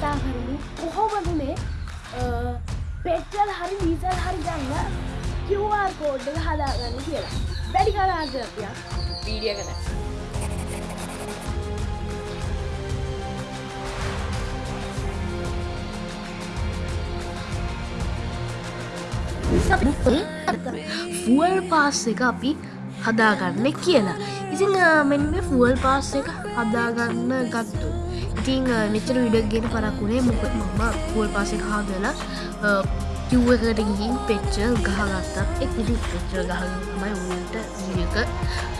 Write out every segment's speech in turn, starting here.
කතා කරමු කොහොමද මේ පෙට්ටල් හරි වීසල් හරි ගන්න කිව්වාර් කෝඩ් එක හදාගන්න කියලා. වැඩි කලාගතියක් වීඩිය කන ෆුවල් පාස් එක අපි හදාගන්න කියලා. ඉතිං මෙන්න ෆුවල් පාස් එක හදාගන්න ගත්තු ඉතිං මෙචර විඩක්ගෙන පරක්ුණේ මොක මම පුවල් පාසෙ හාදලා කිව්වකට ගිහින් පෙච්චල් ගහගත්තත් එක් විදි පෙච්චල් ගහමයි උන්ට වික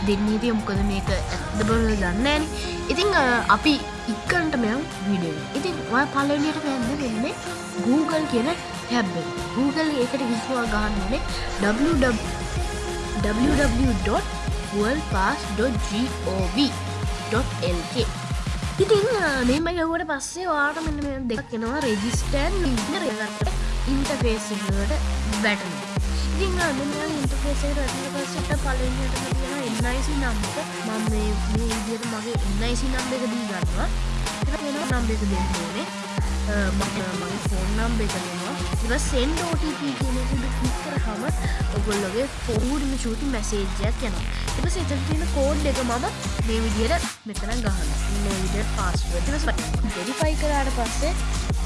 දෙන්නීතිය මොකද මේක ඇත්ද බල දන්නෑන ඉතිං අපි ඉක්කන්ට මෙයම් විඩිය ඉතින් ඔය පලනියට පැන්න වෙන්නේ Google කියන හැබ්බ Google එකට විස්වා ගන්නනේ www.worldpass.gov.lk ඉතින් මේම ගැවට පස්සේ වාට මෙන්න දෙක් කෙනවා රෙජිස්ටන් ඉගරගට ඉන්ටෆේසිට බැටන ඉතින් ඉන්ටෆේසට පස්සට පලට තියෙන එන්නයිසි නම්ක මම මේ විදියට මගේ එන්නයිසි නම්බ එක දී ගන්නවා නම්බ එක දෙන්නනේ මගේ ෆෝන් නම්බ එකනවා ඉව සෙන්ඩ OTP කියනකුට කික්කර හම ඔගොල්ලගේ ෆෝඩම චූති මැසේජයක් යන එප සෙතන් තියෙන කෝඩ් එක මම මේ විදියට මෙතන ගහන විඩ පස්වටම ඩෙරිෆයි කරාට පස්සේ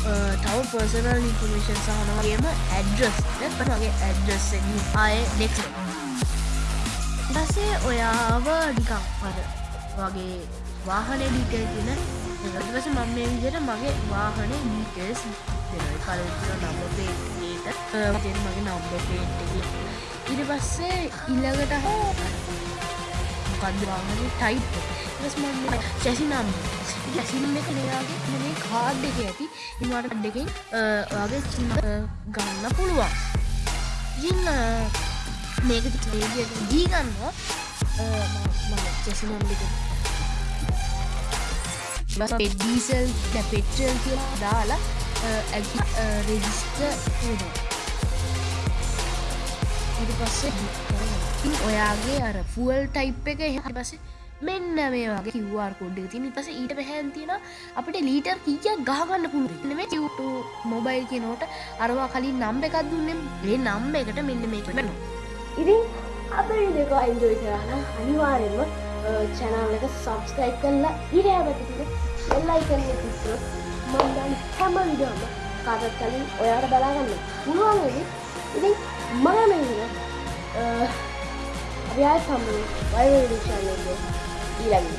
තව පර්සනල් ඉන්ෆර්මේෂන් සහනවගේම ඇඩ්‍රස් පනගේ ඇඩ්‍රස් ආය නෙක් පසේ ඔයාව ඩිකක් පර වගේ වාහනය ඩීටල් කියන එවස මම මේ විදියට මගේ වාහන ඩීටස් දෙනයි කලතින නම්බ පේට තෙන් මගේ නම්බ පේට්ටකි ඉට පස්සේ ඉල්ලගට හෝ මොකක්දවාගන ටයිප් ස් ම චැසි නම් ඇසිනම් එක නයාගේ මේ කාඩ් එක ඇති. ඉවාට අඩ්ඩකින් වගේ චින්න ගන්න පුළුවන්. ඉන්න මේක දීගන්නවා චැසිනම් දෙක ඩීසල් පෙට්‍රල් කියලා දාලා රෙජිස්ට ඉට පස්සේ ඔයාගේ අර ෆුවල් ටයිප් එක එහ පසේ මෙන්න මේ වගේ කිව්වාර් කොඩ් තින පස ඊට පැහැන් තියෙන අපිට ලීටර් කිය ගහගන්න පුළුව මේ චියුට මොබයිල් කියනෝට අරවා කලින් නම්බ එකක් දුන්නම් ඒ නම්බ එකට මෙන්න මේ වෙන ඉතින් අප දෙක අයින්ජෝයි කරන්න අනිවාරෙන්ම චැනල් එක සබස්ක්‍රයිබ් කරලා ඉර ඇබතිට එල්ලයි කරන්න පිස්ර මන්දන් හැම විඩම කාටත් කලින් ඔයාට බලාගන්න පුළුවන්ද ඉතින් මනමගෙන අපි ආය සම්ම වයිවඩිෂානගේ ඊළඟ